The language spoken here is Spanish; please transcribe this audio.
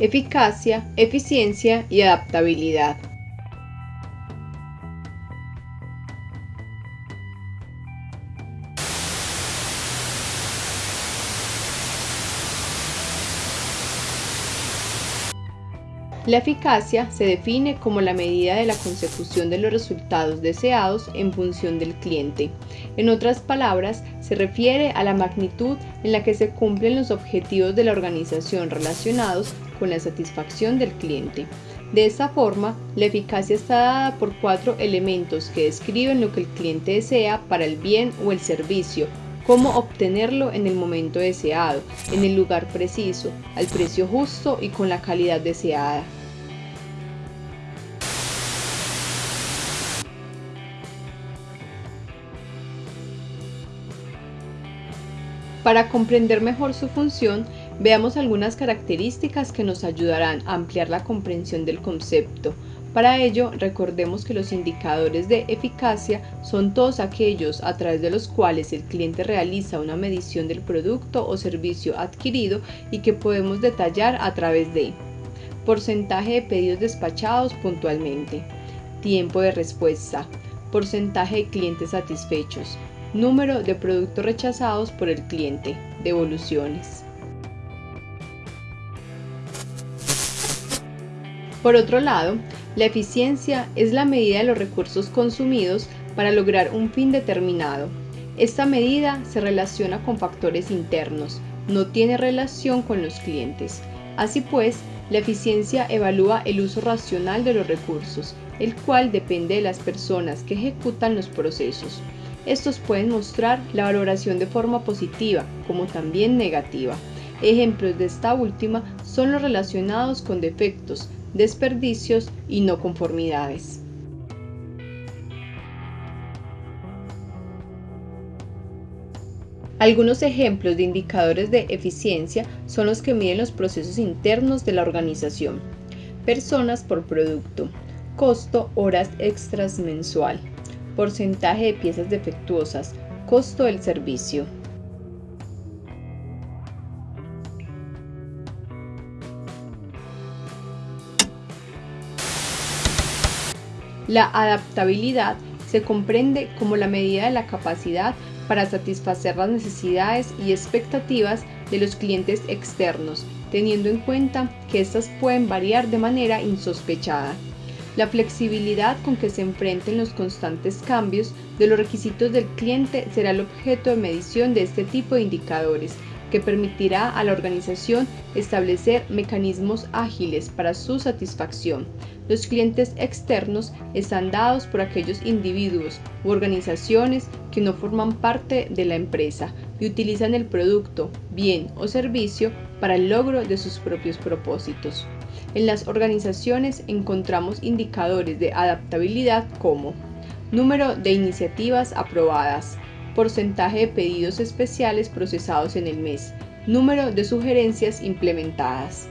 eficacia, eficiencia y adaptabilidad. La eficacia se define como la medida de la consecución de los resultados deseados en función del cliente. En otras palabras, se refiere a la magnitud en la que se cumplen los objetivos de la organización relacionados con la satisfacción del cliente. De esta forma, la eficacia está dada por cuatro elementos que describen lo que el cliente desea para el bien o el servicio cómo obtenerlo en el momento deseado, en el lugar preciso, al precio justo y con la calidad deseada. Para comprender mejor su función, veamos algunas características que nos ayudarán a ampliar la comprensión del concepto, para ello, recordemos que los indicadores de eficacia son todos aquellos a través de los cuales el cliente realiza una medición del producto o servicio adquirido y que podemos detallar a través de porcentaje de pedidos despachados puntualmente, tiempo de respuesta, porcentaje de clientes satisfechos, número de productos rechazados por el cliente, devoluciones. Por otro lado, la eficiencia es la medida de los recursos consumidos para lograr un fin determinado. Esta medida se relaciona con factores internos, no tiene relación con los clientes. Así pues, la eficiencia evalúa el uso racional de los recursos, el cual depende de las personas que ejecutan los procesos. Estos pueden mostrar la valoración de forma positiva como también negativa. Ejemplos de esta última son los relacionados con defectos, desperdicios y no conformidades. Algunos ejemplos de indicadores de eficiencia son los que miden los procesos internos de la organización. Personas por producto, costo horas extras mensual, porcentaje de piezas defectuosas, costo del servicio. La adaptabilidad se comprende como la medida de la capacidad para satisfacer las necesidades y expectativas de los clientes externos, teniendo en cuenta que éstas pueden variar de manera insospechada. La flexibilidad con que se enfrenten los constantes cambios de los requisitos del cliente será el objeto de medición de este tipo de indicadores, que permitirá a la organización establecer mecanismos ágiles para su satisfacción. Los clientes externos están dados por aquellos individuos u organizaciones que no forman parte de la empresa y utilizan el producto, bien o servicio para el logro de sus propios propósitos. En las organizaciones encontramos indicadores de adaptabilidad como número de iniciativas aprobadas, porcentaje de pedidos especiales procesados en el mes, número de sugerencias implementadas.